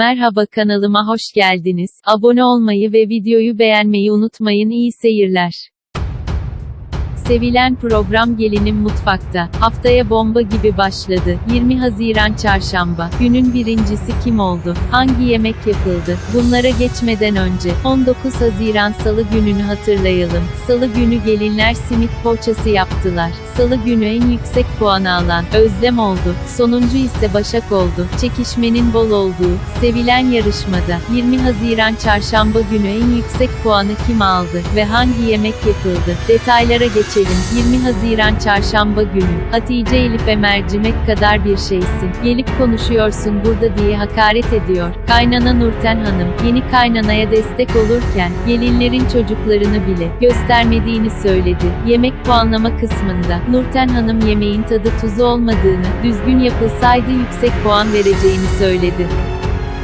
Merhaba kanalıma hoş geldiniz. Abone olmayı ve videoyu beğenmeyi unutmayın. İyi seyirler. Sevilen program Gelinim Mutfakta. Haftaya bomba gibi başladı. 20 Haziran Çarşamba. Günün birincisi kim oldu? Hangi yemek yapıldı? Bunlara geçmeden önce 19 Haziran Salı gününü hatırlayalım. Salı günü gelinler simit poğaçası yaptılar. Salı günü en yüksek puanı alan Özlem oldu. Sonuncu ise Başak oldu. Çekişmenin bol olduğu, sevilen yarışmada 20 Haziran Çarşamba günü en yüksek puanı kim aldı ve hangi yemek yapıldı? Detaylara geçelim. 20 Haziran Çarşamba günü Hatice Elif'e mercimek kadar bir şeysin. Gelip konuşuyorsun burada diye hakaret ediyor. Kaynana Nurten Hanım yeni kaynanaya destek olurken gelinlerin çocuklarını bile göstermediğini söyledi. Yemek puanlama kısmında Nurten Hanım yemeğin tadı tuzu olmadığını, düzgün yapılsaydı yüksek puan vereceğini söyledi.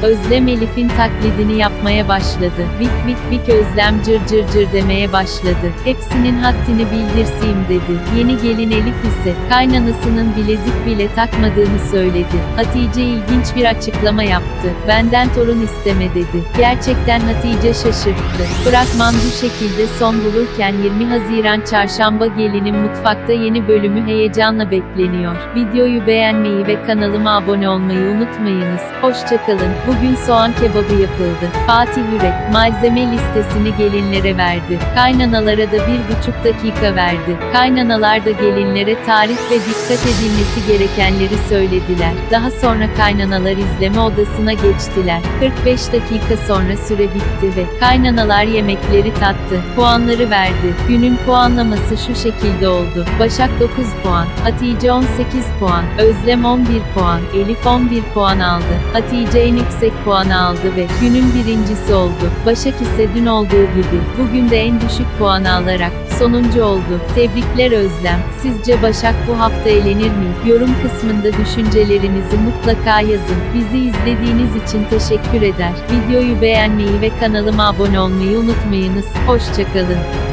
Özlem Elif'in taklidini yapmaya başladı. Vik vik vik Özlem cır cır cır demeye başladı. Hepsinin haddini bildirseyim dedi. Yeni gelin Elif ise, kaynanasının bilezik bile takmadığını söyledi. Hatice ilginç bir açıklama yaptı. Benden torun isteme dedi. Gerçekten Hatice şaşırttı. Fragman bu şekilde son bulurken 20 Haziran Çarşamba gelinin mutfakta yeni bölümü heyecanla bekleniyor. Videoyu beğenmeyi ve kanalıma abone olmayı unutmayınız. Hoşçakalın. Bugün soğan kebabı yapıldı. Fatih Yürek, malzeme listesini gelinlere verdi. Kaynanalara da bir buçuk dakika verdi. Kaynanalar da gelinlere tarif ve dikkat edilmesi gerekenleri söylediler. Daha sonra kaynanalar izleme odasına geçtiler. 45 dakika sonra süre bitti ve kaynanalar yemekleri tattı. Puanları verdi. Günün puanlaması şu şekilde oldu. Başak 9 puan, Hatice 18 puan, Özlem 11 puan, Elif 11 puan aldı. Hatice en yüksek puanı aldı ve günün birincisi oldu. Başak ise dün olduğu gibi bugün de en düşük puanı alarak sonuncu oldu. Tebrikler Özlem. Sizce Başak bu hafta elenir mi? Yorum kısmında düşüncelerinizi mutlaka yazın. Bizi izlediğiniz için teşekkür eder. Videoyu beğenmeyi ve kanalıma abone olmayı unutmayınız. Hoşçakalın.